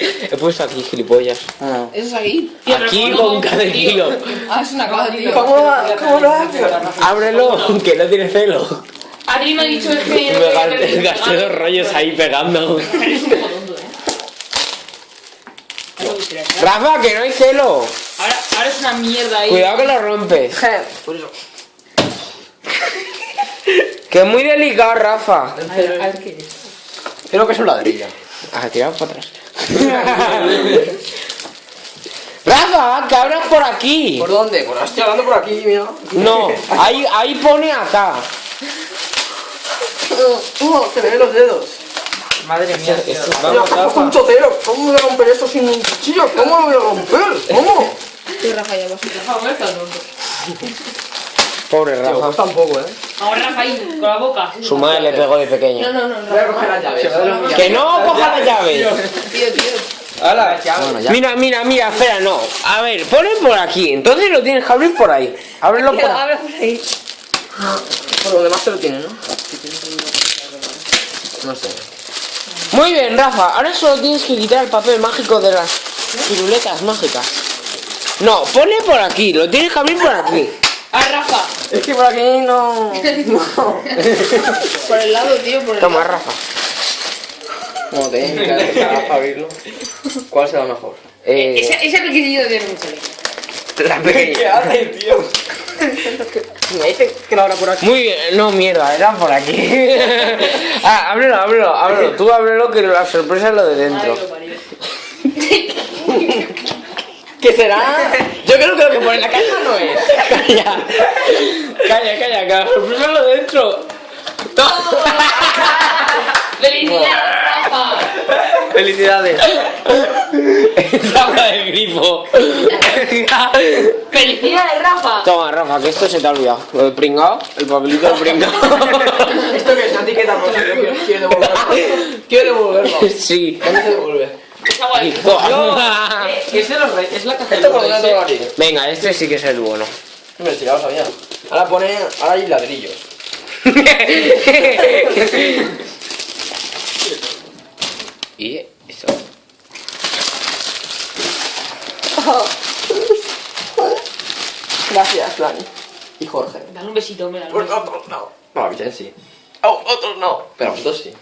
He puesto aquí, gilipollas. Ah. Eso es aquí. Aquí ¿cómo con Tío. kilo. Ah, es una cosa, tío. ¿Cómo lo, cómo lo haces? Ábrelo, que no tiene celo. Adri me ha dicho es que... Me gasté, gasté dos rollos ahí pegando. Eres un poco tonto, ¿eh? Rafa, que no hay celo. Ahora, ahora es una mierda ahí. Cuidado que lo rompes. Por eso. Que es muy delicado, Rafa. A ver, a ver qué es. Creo que es un ladrillo. Ah, tirado para atrás. Rafa, que abras por aquí. ¿Por dónde? Pues estoy hablando por aquí, mira. No, ahí, ahí pone acá. Uh, te ven los dedos. Madre mía, tío. Mira, Vamos, un chotero. ¿Cómo voy a romper esto sin un cuchillo? ¿Cómo lo voy a romper? ¿Cómo? Rafa, ya vas. Rafa, Pobre Tío, Rafa. pues tampoco, ¿eh? Vamos, Rafa, ahí, con la boca. Su madre le pegó de No, pequeño. no, no, Voy a coger las llaves. Que no coja la llave. Tío, tío. ¡Hala! Bueno, ya. Mira, mira, mira, espera, no. A ver, pone por aquí. Entonces lo tienes que abrir por ahí. Ábrelo por Tío, ahí. abre por ahí. Por donde más te lo tiene, ¿no? No sé. Muy bien, Rafa. Ahora solo tienes que quitar el papel mágico de las piruletas mágicas. No, pone por aquí. Lo tienes que abrir por aquí. Ah, Rafa. Es que por aquí no. No. Por el lado, tío, por el Toma, lado. Rafa. Como te para abrirlo. ¿Cuál será mejor? Eh, Ese, ese pequeñillo de mucho. la pequeña. haces, tío? Me dice que lo abra por aquí. Muy bien, no mierda, era por aquí. ah, ábrelo, ábrelo, ábrelo. Tú ábrelo que la sorpresa es lo de dentro. Ay, lo parió. ¿Qué será? Yo creo que lo que pone en la caja no es. Calla, calla, calla, que la sorpresa es lo de dentro. ¡Felicidades, Rafa! Felicidades. Es agua del grifo. ¡Felicidades, Rafa! Toma, Rafa, que esto se te ha olvidado. Lo de pringao, el papelito de pringao. ¿Esto que es una etiqueta quiero devolverlo. Quiero devolverlo. Sí. ¿Dónde se devuelve? Es agua de Hijo. Es de los reyes, es la caja de ¿Esto por aquí? Venga, este sí que es el bueno. Hombre, si ya lo sabía. Ahora pone. Ahora hay ladrillos. y eso. Gracias, Dani. Y Jorge. Dale un besito, hombre. dale un Pues besito. otros no. No, Vicente sí. Oh, otros no. Pero vosotros sí.